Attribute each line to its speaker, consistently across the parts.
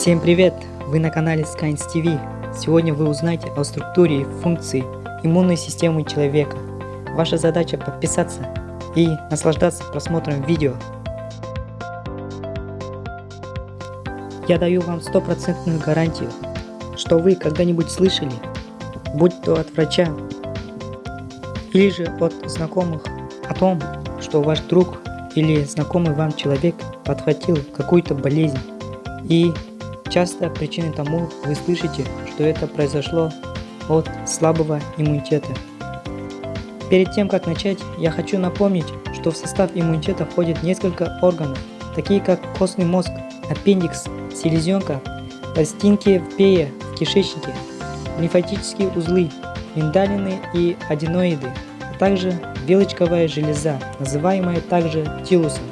Speaker 1: Всем привет! Вы на канале Skynes TV. Сегодня вы узнаете о структуре и функции иммунной системы человека. Ваша задача подписаться и наслаждаться просмотром видео. Я даю вам стопроцентную гарантию, что вы когда-нибудь слышали, будь то от врача или же от знакомых, о том, что ваш друг или знакомый вам человек подхватил какую-то болезнь и Часто причиной тому вы слышите, что это произошло от слабого иммунитета. Перед тем как начать, я хочу напомнить, что в состав иммунитета входит несколько органов, такие как костный мозг, аппендикс, селезенка, пластинки в пее, в кишечнике, лимфатические узлы, миндалины и аденоиды, а также вилочковая железа, называемая также тилусом.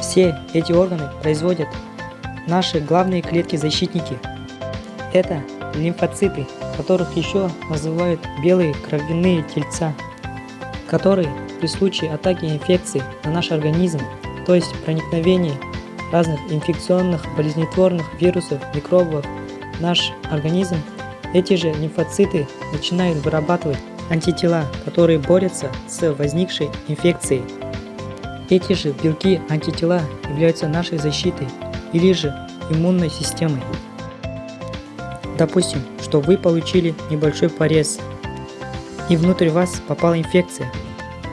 Speaker 1: Все эти органы производят Наши главные клетки-защитники – это лимфоциты, которых еще называют белые кровяные тельца, которые при случае атаки инфекции на наш организм, то есть проникновении разных инфекционных болезнетворных вирусов, микробов наш организм, эти же лимфоциты начинают вырабатывать антитела, которые борются с возникшей инфекцией. Эти же белки антитела являются нашей защитой или же иммунной системой. Допустим, что вы получили небольшой порез, и внутрь вас попала инфекция.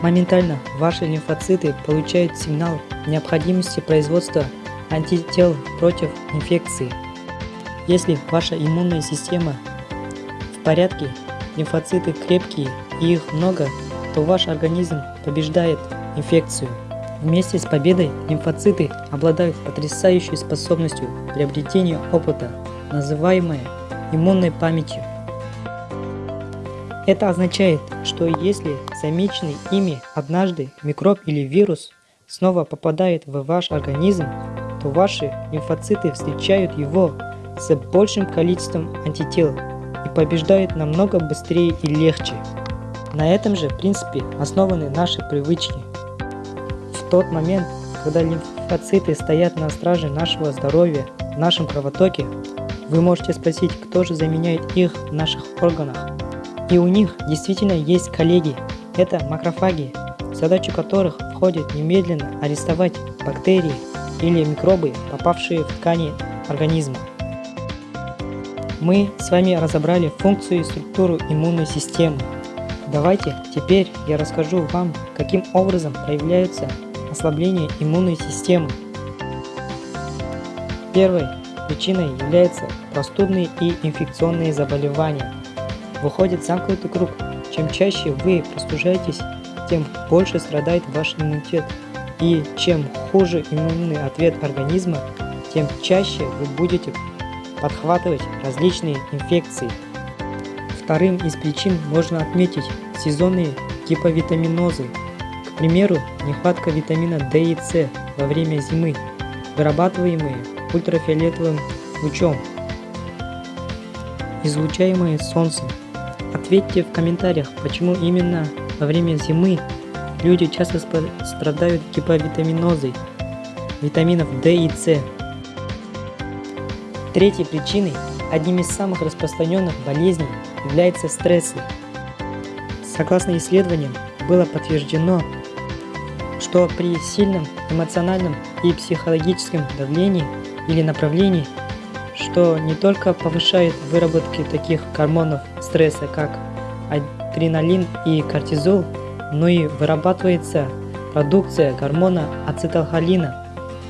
Speaker 1: Моментально ваши лимфоциты получают сигнал необходимости производства антител против инфекции. Если ваша иммунная система в порядке, лимфоциты крепкие и их много, то ваш организм побеждает инфекцию. Вместе с победой лимфоциты обладают потрясающей способностью приобретения опыта, называемой иммунной памятью. Это означает, что если замеченный ими однажды микроб или вирус снова попадает в ваш организм, то ваши лимфоциты встречают его с большим количеством антител и побеждают намного быстрее и легче. На этом же принципе основаны наши привычки – тот момент, когда лимфоциты стоят на страже нашего здоровья в нашем кровотоке, вы можете спросить, кто же заменяет их в наших органах. И у них действительно есть коллеги. Это макрофаги, в задачу которых входит немедленно арестовать бактерии или микробы, попавшие в ткани организма. Мы с вами разобрали функцию и структуру иммунной системы. Давайте теперь я расскажу вам, каким образом проявляются ослабление иммунной системы. Первой причиной являются простудные и инфекционные заболевания. Выходит замкнутый круг. Чем чаще вы простужаетесь, тем больше страдает ваш иммунитет. И чем хуже иммунный ответ организма, тем чаще вы будете подхватывать различные инфекции. Вторым из причин можно отметить сезонные гиповитаминозы, примеру, нехватка витамина D и С во время зимы, вырабатываемые ультрафиолетовым лучом, излучаемые солнцем. Ответьте в комментариях, почему именно во время зимы люди часто страдают гиповитаминозой витаминов D и С. Третьей причиной, одним из самых распространенных болезней, является стрессы. Согласно исследованиям, было подтверждено, что при сильном эмоциональном и психологическом давлении или направлении, что не только повышает выработки таких гормонов стресса, как адреналин и кортизол, но и вырабатывается продукция гормона ацетилхолина.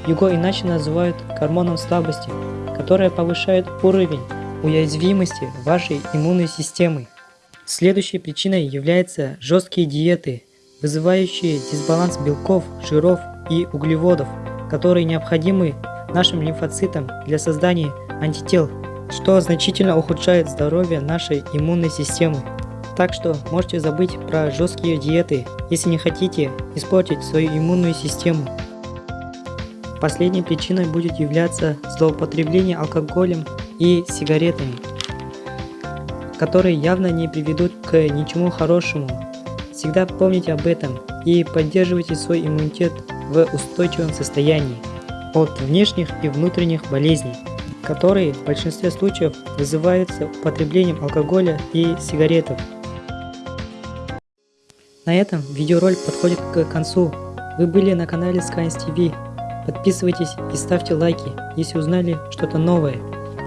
Speaker 1: Его иначе называют гормоном слабости, которая повышает уровень уязвимости вашей иммунной системы. Следующей причиной являются жесткие диеты – вызывающие дисбаланс белков, жиров и углеводов, которые необходимы нашим лимфоцитам для создания антител, что значительно ухудшает здоровье нашей иммунной системы. Так что можете забыть про жесткие диеты, если не хотите испортить свою иммунную систему. Последней причиной будет являться злоупотребление алкоголем и сигаретами, которые явно не приведут к ничему хорошему Всегда помните об этом и поддерживайте свой иммунитет в устойчивом состоянии от внешних и внутренних болезней. которые в большинстве случаев вызываются употреблением алкоголя и сигаретов. На этом видеоролик подходит к концу. Вы были на канале Skynes TV. Подписывайтесь и ставьте лайки, если узнали что-то новое.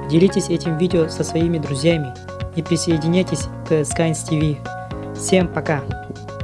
Speaker 1: Делитесь этим видео со своими друзьями и присоединяйтесь к Skynes TV. Всем пока!